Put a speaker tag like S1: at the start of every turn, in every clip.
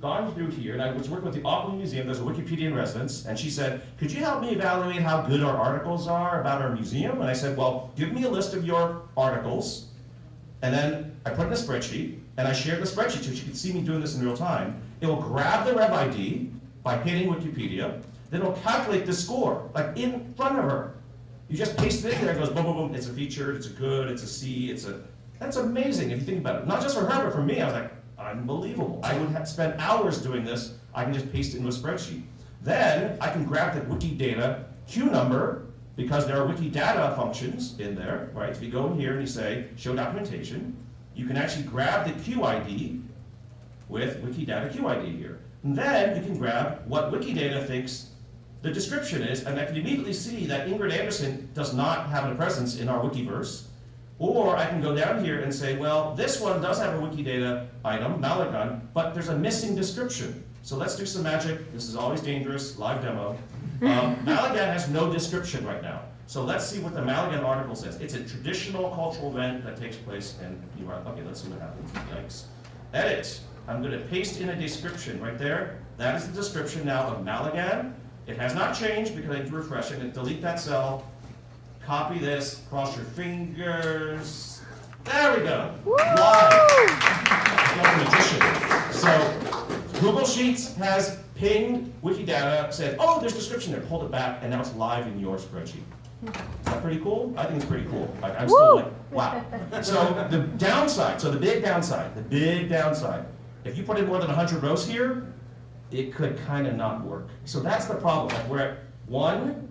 S1: gone through here, and I was working with the Auckland Museum, there's a Wikipedia in residence, and she said, could you help me evaluate how good our articles are about our museum? And I said, well, give me a list of your articles, and then I put in a spreadsheet, and I shared the spreadsheet so she could see me doing this in real time. It will grab the Rev ID by hitting Wikipedia, then it'll calculate the score, like in front of her. You just paste it in there, it goes boom, boom, boom, it's a feature, it's a good, it's a C, it's a, that's amazing if you think about it. Not just for her, but for me, I was like, unbelievable. I would have spent hours doing this, I can just paste it into a spreadsheet. Then I can grab the Wikidata Q number, because there are Wikidata functions in there, right? If you go in here and you say, show documentation, you can actually grab the QID with Wikidata QID here. And then you can grab what Wikidata thinks the description is, and I can immediately see that Ingrid Anderson does not have a presence in our Wikiverse. Or I can go down here and say, well, this one does have a Wikidata item, Malagan, but there's a missing description. So let's do some magic. This is always dangerous, live demo. Um, Malagan has no description right now. So let's see what the Malagan article says. It's a traditional cultural event that takes place in New York. Okay, let's see what happens. Yikes. Edit. I'm going to paste in a description right there. That is the description now of Malagan. It has not changed because I need to refresh it. And delete that cell. Copy this. Cross your fingers. There we go. Live. So Google Sheets has pinged Wikidata, said, oh, there's a description there, pulled it back, and now it's live in your spreadsheet. Is that pretty cool? I think it's pretty cool. Like, I'm still like, wow. So the downside, so the big downside, the big downside, if you put in more than 100 rows here, it could kind of not work. So that's the problem. Like we're at one,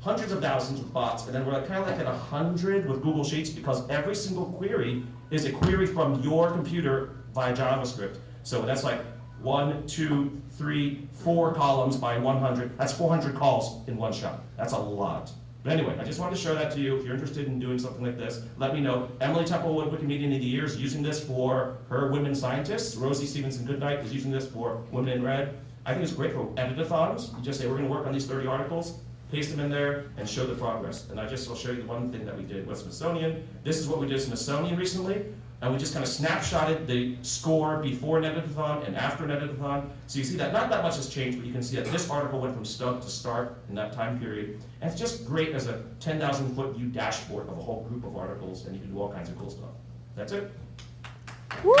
S1: hundreds of thousands of bots, and then we're kind of like at 100 with Google Sheets because every single query is a query from your computer via JavaScript. So that's like one, two, three, four columns by 100. That's 400 calls in one shot. That's a lot. But anyway, I just wanted to share that to you. If you're interested in doing something like this, let me know. Emily Temple-Wood, Wikimedia of the Year, is using this for her women scientists. Rosie Stephenson-Goodknight is using this for Women in Red. I think it's great for editathons. You just say, we're going to work on these 30 articles, paste them in there, and show the progress. And I just will show you the one thing that we did with Smithsonian. This is what we did Smithsonian recently and we just kind of snapshotted the score before an editathon and after an editathon. So you see that not that much has changed, but you can see that this article went from stub to start in that time period. And it's just great as a 10,000 foot view dashboard of a whole group of articles, and you can do all kinds of cool stuff. That's it. Woo!